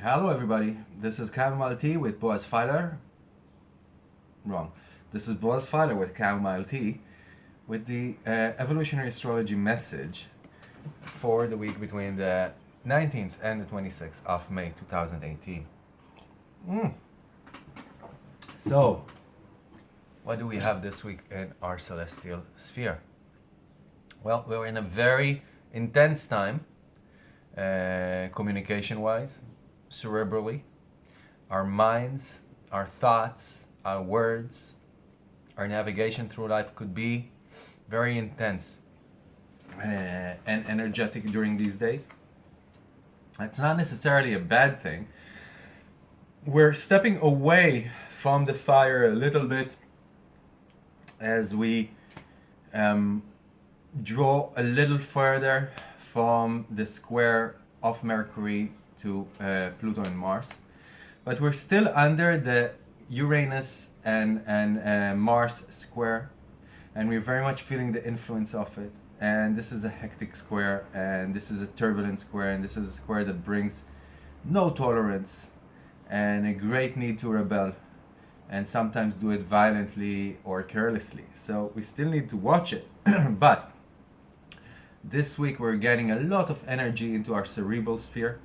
Hello everybody, this is Chamomile Tea with Boaz Fyler. Wrong. This is Boaz Fyler with Chamomile Tea with the uh, evolutionary astrology message for the week between the 19th and the 26th of May 2018. Mm. So, what do we have this week in our celestial sphere? Well, we're in a very intense time, uh, communication wise, cerebrally. Our minds, our thoughts, our words, our navigation through life could be very intense and energetic during these days. It's not necessarily a bad thing. We're stepping away from the fire a little bit as we um, draw a little further from the square of Mercury to uh, Pluto and Mars. But we're still under the Uranus and, and uh, Mars square and we're very much feeling the influence of it. And this is a hectic square and this is a turbulent square and this is a square that brings no tolerance and a great need to rebel and sometimes do it violently or carelessly. So we still need to watch it. but this week we're getting a lot of energy into our cerebral sphere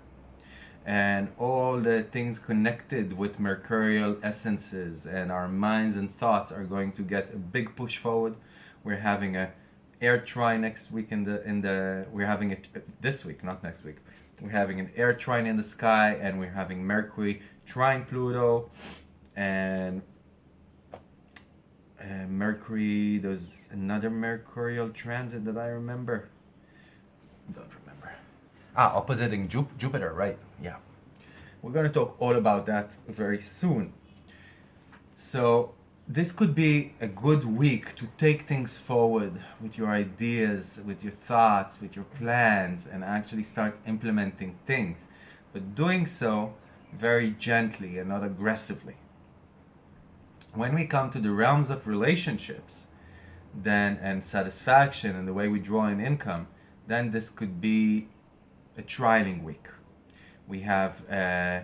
and all the things connected with mercurial essences and our minds and thoughts are going to get a big push forward we're having a air trine next week in the in the we're having it this week not next week we're having an air trine in the sky and we're having mercury trine pluto and uh, mercury there's another mercurial transit that i remember don't remember Ah, oppositing Jupiter, right, yeah. We're to talk all about that very soon. So this could be a good week to take things forward with your ideas, with your thoughts, with your plans, and actually start implementing things. But doing so very gently and not aggressively. When we come to the realms of relationships, then and satisfaction and the way we draw in income, then this could be a trialing week. We have uh,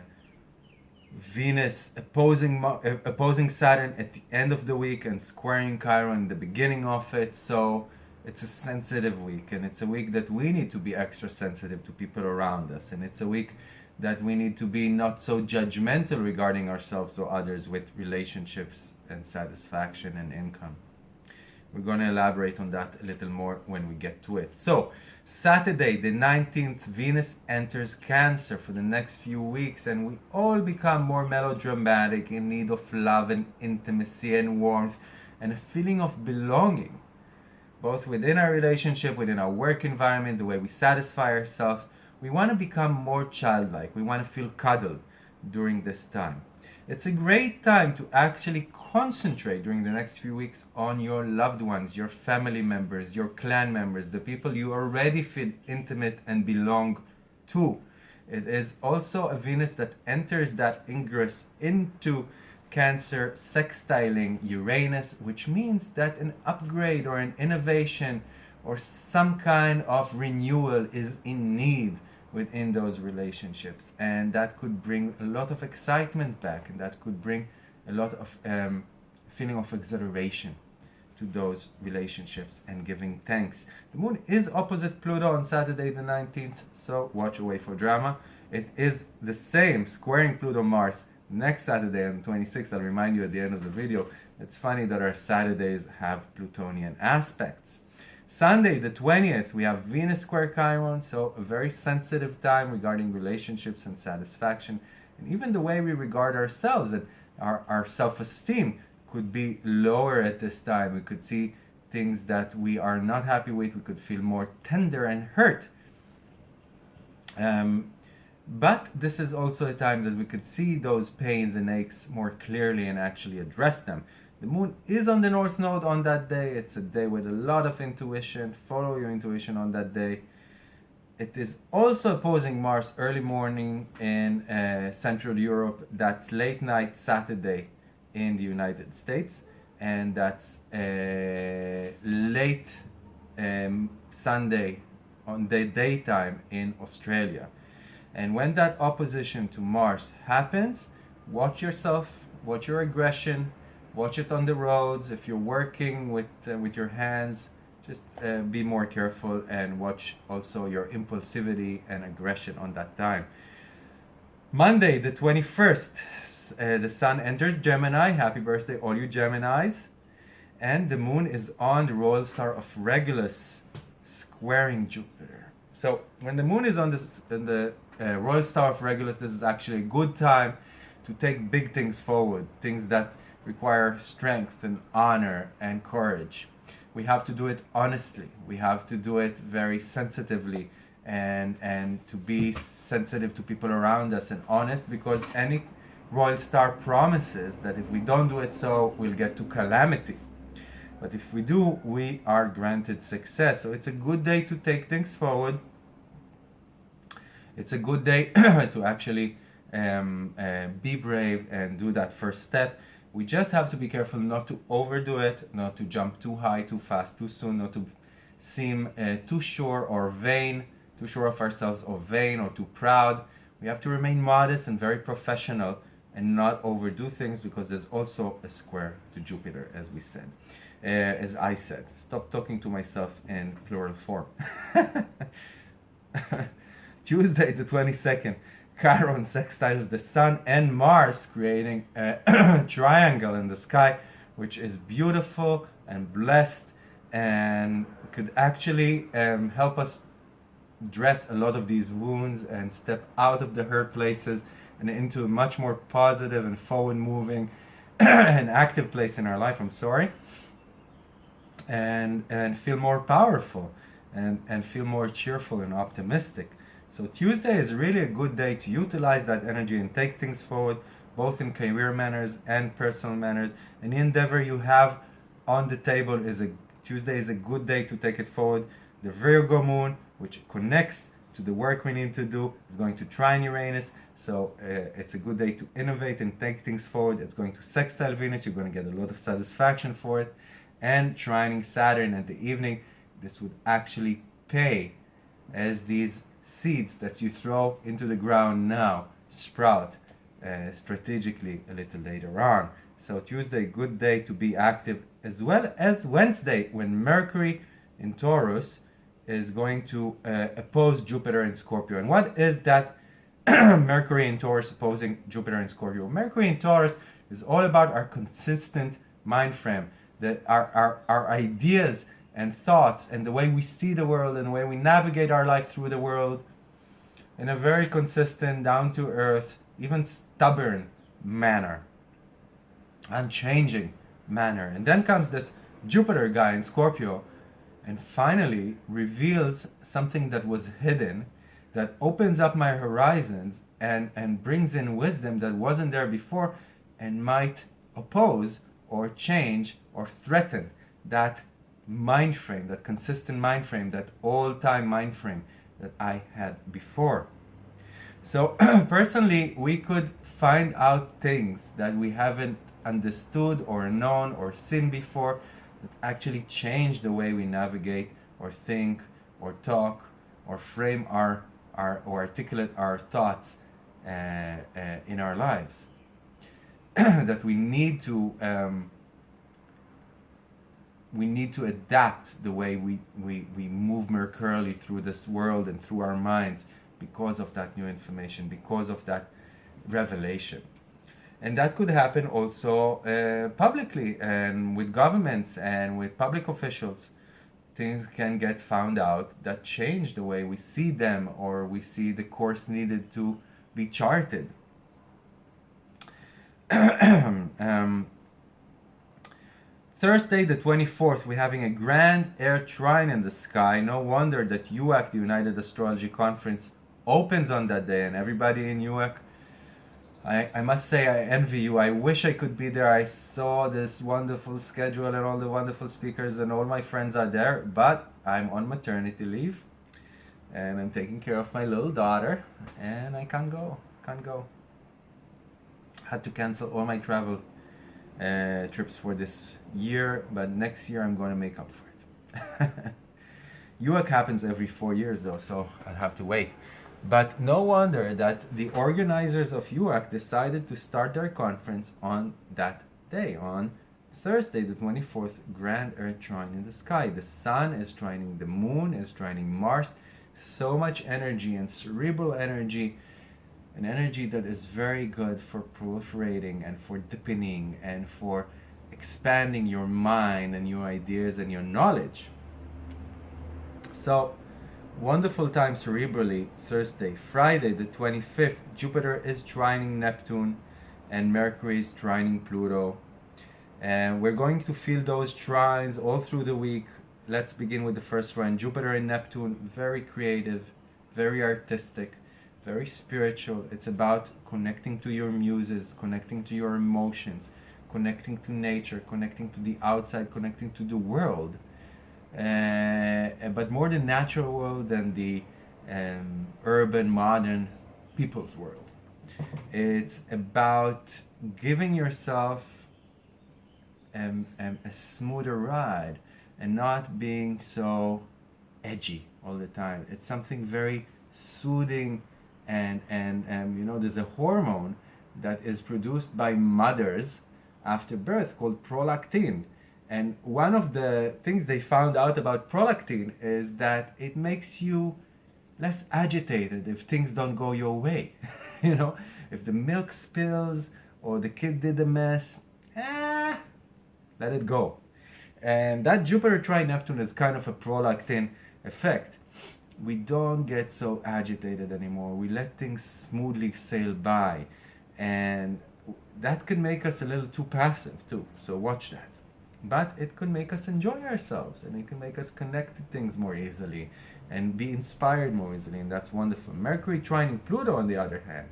Venus opposing uh, opposing Saturn at the end of the week and squaring Chiron in the beginning of it. So it's a sensitive week and it's a week that we need to be extra sensitive to people around us and it's a week that we need to be not so judgmental regarding ourselves or others with relationships and satisfaction and income. We're going to elaborate on that a little more when we get to it. So Saturday, the 19th, Venus enters Cancer for the next few weeks, and we all become more melodramatic, in need of love and intimacy and warmth, and a feeling of belonging, both within our relationship, within our work environment, the way we satisfy ourselves. We want to become more childlike. We want to feel cuddled during this time. It's a great time to actually concentrate during the next few weeks on your loved ones, your family members, your clan members, the people you already feel intimate and belong to. It is also a Venus that enters that ingress into Cancer sextiling Uranus, which means that an upgrade or an innovation or some kind of renewal is in need within those relationships. And that could bring a lot of excitement back and that could bring a lot of um, feeling of exhilaration to those relationships and giving thanks. The moon is opposite Pluto on Saturday the 19th, so watch away for drama. It is the same squaring Pluto Mars next Saturday on the 26th. I'll remind you at the end of the video. It's funny that our Saturdays have Plutonian aspects. Sunday the 20th, we have Venus square Chiron, so a very sensitive time regarding relationships and satisfaction, and even the way we regard ourselves and our, our self-esteem could be lower at this time. We could see things that we are not happy with. We could feel more tender and hurt. Um, but this is also a time that we could see those pains and aches more clearly and actually address them. The moon is on the north node on that day. It's a day with a lot of intuition. Follow your intuition on that day. It is also opposing Mars early morning in uh, Central Europe. That's late night Saturday in the United States, and that's uh, late um, Sunday on the daytime in Australia. And when that opposition to Mars happens, watch yourself, watch your aggression, watch it on the roads. If you're working with uh, with your hands, just uh, be more careful and watch also your impulsivity and aggression on that time. Monday, the 21st, uh, the sun enters Gemini. Happy birthday, all you Geminis. And the moon is on the royal star of Regulus, squaring Jupiter. So when the moon is on this, in the uh, royal star of Regulus, this is actually a good time to take big things forward, things that require strength and honor and courage we have to do it honestly. We have to do it very sensitively and and to be sensitive to people around us and honest because any royal star promises that if we don't do it so we'll get to calamity. But if we do we are granted success. So it's a good day to take things forward. It's a good day to actually um, uh, be brave and do that first step we just have to be careful not to overdo it, not to jump too high, too fast, too soon, not to seem uh, too sure or vain, too sure of ourselves or vain or too proud. We have to remain modest and very professional and not overdo things because there's also a square to Jupiter, as we said. Uh, as I said, stop talking to myself in plural form. Tuesday, the 22nd. Chiron sextiles the Sun and Mars, creating a triangle in the sky, which is beautiful and blessed and could actually um, help us dress a lot of these wounds and step out of the hurt places and into a much more positive and forward moving and active place in our life. I'm sorry. And, and feel more powerful and, and feel more cheerful and optimistic. So Tuesday is really a good day to utilize that energy and take things forward, both in career manners and personal manners. Any endeavor you have on the table is a Tuesday is a good day to take it forward. The Virgo moon, which connects to the work we need to do, is going to trine Uranus. So uh, it's a good day to innovate and take things forward. It's going to sextile Venus. You're going to get a lot of satisfaction for it. And trining Saturn at the evening. This would actually pay as these seeds that you throw into the ground now sprout uh, strategically a little later on. So Tuesday, good day to be active, as well as Wednesday, when Mercury in Taurus is going to uh, oppose Jupiter in Scorpio. And what is that Mercury in Taurus opposing Jupiter in Scorpio? Mercury in Taurus is all about our consistent mind frame, that our, our, our ideas and thoughts and the way we see the world and the way we navigate our life through the world in a very consistent, down to earth, even stubborn manner, unchanging manner. And then comes this Jupiter guy in Scorpio and finally reveals something that was hidden that opens up my horizons and, and brings in wisdom that wasn't there before and might oppose or change or threaten that mind frame, that consistent mind frame, that all-time mind frame that I had before. So personally, we could find out things that we haven't understood or known or seen before that actually change the way we navigate or think or talk or frame our, our or articulate our thoughts uh, uh, in our lives. that we need to um, we need to adapt the way we, we, we move mercurially through this world and through our minds because of that new information, because of that revelation. And that could happen also uh, publicly and with governments and with public officials. Things can get found out that change the way we see them or we see the course needed to be charted. um, Thursday the 24th, we're having a grand air trine in the sky. No wonder that UAC, the United Astrology Conference, opens on that day and everybody in UAC, I, I must say I envy you. I wish I could be there. I saw this wonderful schedule and all the wonderful speakers and all my friends are there, but I'm on maternity leave. and I'm taking care of my little daughter, and I can't go, can't go. Had to cancel all my travel uh, trips for this year, but next year I'm going to make up for it. UAC happens every four years though, so I'll have to wait. But no wonder that the organizers of UAC decided to start their conference on that day, on Thursday, the 24th, Grand Earth Trine in the sky. The sun is trining, the moon is trining Mars. So much energy and cerebral energy, an energy that is very good for proliferating and for deepening and for expanding your mind and your ideas and your knowledge. So, wonderful time cerebrally Thursday. Friday, the 25th, Jupiter is trining Neptune and Mercury is trining Pluto. And we're going to feel those trines all through the week. Let's begin with the first one. Jupiter and Neptune, very creative, very artistic, very spiritual. It's about connecting to your muses, connecting to your emotions, connecting to nature, connecting to the outside, connecting to the world. Uh, but more the natural world than the um, urban, modern people's world. It's about giving yourself um, um, a smoother ride and not being so edgy all the time. It's something very soothing and, and, and you know, there's a hormone that is produced by mothers after birth called prolactin. And one of the things they found out about prolactin is that it makes you less agitated if things don't go your way. you know, if the milk spills or the kid did a mess, eh, let it go. And that Jupiter trine Neptune is kind of a prolactin effect. We don't get so agitated anymore. We let things smoothly sail by. And that can make us a little too passive too. So watch that. But it could make us enjoy ourselves and it can make us connect to things more easily and be inspired more easily. And that's wonderful. Mercury trining Pluto, on the other hand,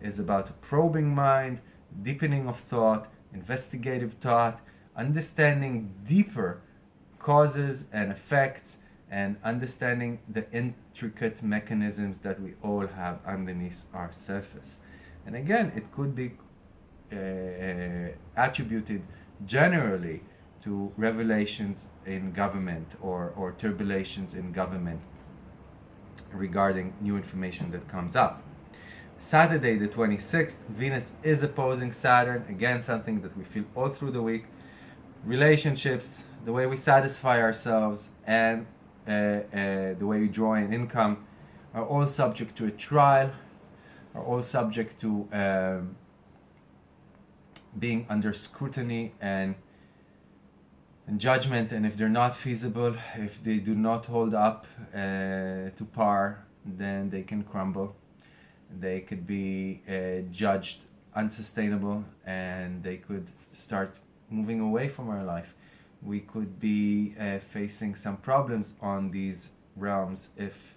is about probing mind, deepening of thought, investigative thought, understanding deeper causes and effects and understanding the intricate mechanisms that we all have underneath our surface. And again, it could be uh, attributed generally to revelations in government or, or turbulations in government regarding new information that comes up. Saturday the 26th, Venus is opposing Saturn, again something that we feel all through the week relationships, the way we satisfy ourselves, and the way we draw in income are all subject to a trial, are all subject to um, being under scrutiny and, and judgment. And if they're not feasible, if they do not hold up uh, to par, then they can crumble. They could be uh, judged unsustainable and they could start moving away from our life. We could be uh, facing some problems on these realms if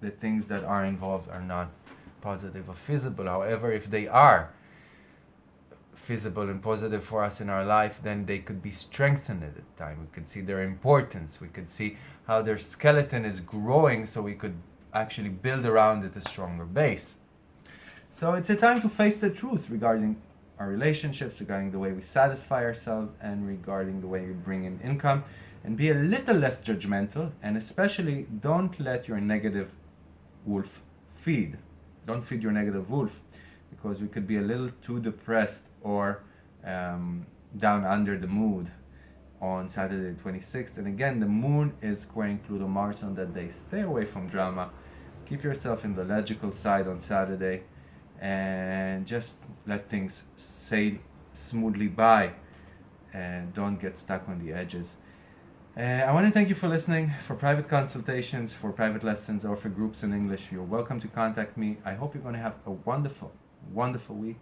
the things that are involved are not positive or feasible. However, if they are feasible and positive for us in our life, then they could be strengthened at the time. We could see their importance. We could see how their skeleton is growing so we could actually build around it a stronger base. So it's a time to face the truth regarding our relationships, regarding the way we satisfy ourselves, and regarding the way we bring in income. And be a little less judgmental, and especially don't let your negative wolf feed. Don't feed your negative wolf because we could be a little too depressed or um, down under the mood on Saturday 26th. And again, the moon is squaring Pluto Mars on that day. Stay away from drama. Keep yourself in the logical side on Saturday and just let things sail smoothly by and don't get stuck on the edges. Uh, I want to thank you for listening. For private consultations, for private lessons, or for groups in English, you're welcome to contact me. I hope you're going to have a wonderful, wonderful week.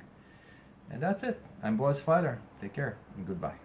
And that's it. I'm Boaz Fyler. Take care and goodbye.